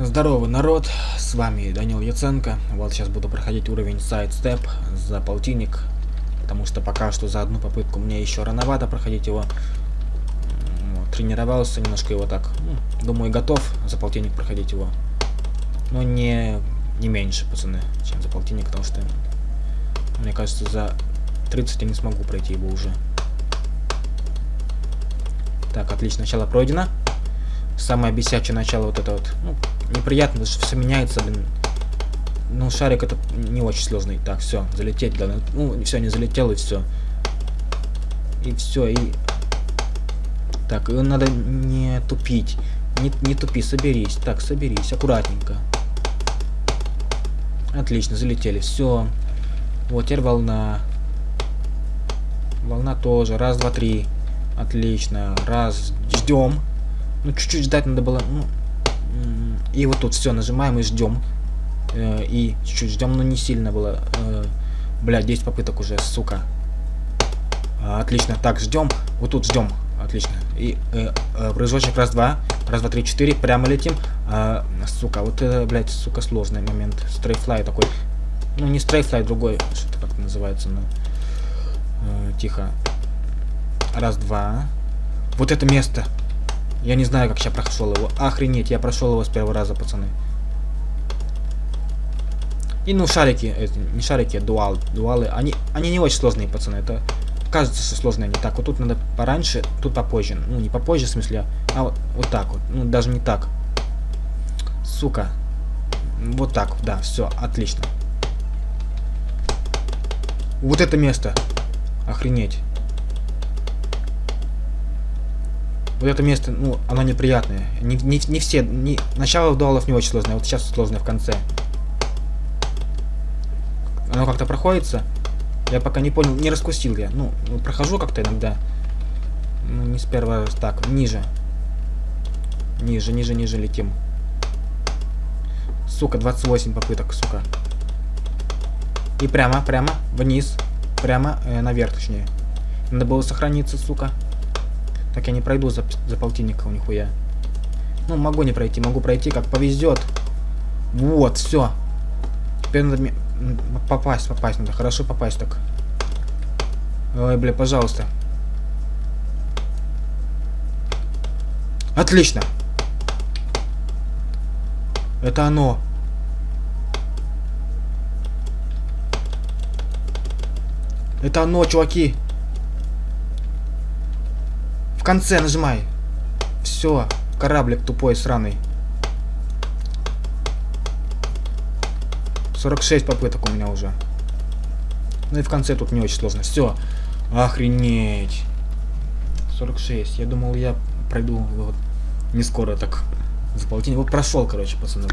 Здорово, народ, с вами Данил Яценко. Вот сейчас буду проходить уровень сайдстеп за полтинник, потому что пока что за одну попытку мне еще рановато проходить его. Вот, тренировался немножко его так, ну, думаю, готов за полтинник проходить его. Но не, не меньше, пацаны, чем за полтинник, потому что, мне кажется, за 30 я не смогу пройти его уже. Так, отлично, начало пройдено. Самое бесячее начало вот это вот. Ну, неприятно, что все меняется, блин. Ну, шарик это не очень сложный. Так, все, залететь, да. Ну, все, не залетел, и все. И все, и... Так, и надо не тупить. Не, не тупи, соберись. Так, соберись, аккуратненько. Отлично, залетели, все. Вот, теперь волна. Волна тоже. Раз, два, три. Отлично. Раз. Ждем. Ну, чуть-чуть ждать надо было. Ну, и вот тут все, нажимаем и ждем. Э, и чуть-чуть ждем, но не сильно было. Э, бля, 10 попыток уже, сука. Отлично. Так, ждем. Вот тут ждем. Отлично. И э, э, прыжочек раз, два. Раз, два, три, четыре. Прямо летим. А, сука, вот это, блядь, сука, сложный момент. Стрейфлай такой. Ну, не стрейфлай, другой. Что-то как называется, но... Э, тихо. Раз, два. Вот это место. Я не знаю, как я прошел его. Охренеть, я прошел его с первого раза, пацаны. И ну шарики, это, не шарики, а дуал, дуалы, они, они не очень сложные, пацаны. Это кажется, что сложные они. Так, вот тут надо пораньше, тут попозже. Ну, не попозже, в смысле, а вот, вот так вот. Ну, даже не так. Сука. Вот так, да, все, отлично. Вот это место. Охренеть. Вот это место, ну, оно неприятное. Не, не, не все, не, начало дуалов не очень сложное, вот сейчас сложное в конце. Оно как-то проходится. Я пока не понял, не раскусил я. Ну, ну прохожу как-то иногда. Ну, не с первого раза. Так, ниже. Ниже, ниже, ниже летим. Сука, 28 попыток, сука. И прямо, прямо, вниз. Прямо, э, наверх, точнее. Надо было сохраниться, сука. Так я не пройду за, за полтинника, нихуя. Ну, могу не пройти, могу пройти, как повезет. Вот, все. Теперь надо попасть, попасть надо. Хорошо попасть так. Ой, бля, пожалуйста. Отлично. Это оно. Это оно, чуваки конце нажимай. Все, кораблик тупой, сраный. 46 попыток у меня уже. Ну и в конце тут не очень сложно. Все. Охренеть. 46. Я думал, я пройду вот не скоро так за полтинник. Вот прошел, короче, пацаны.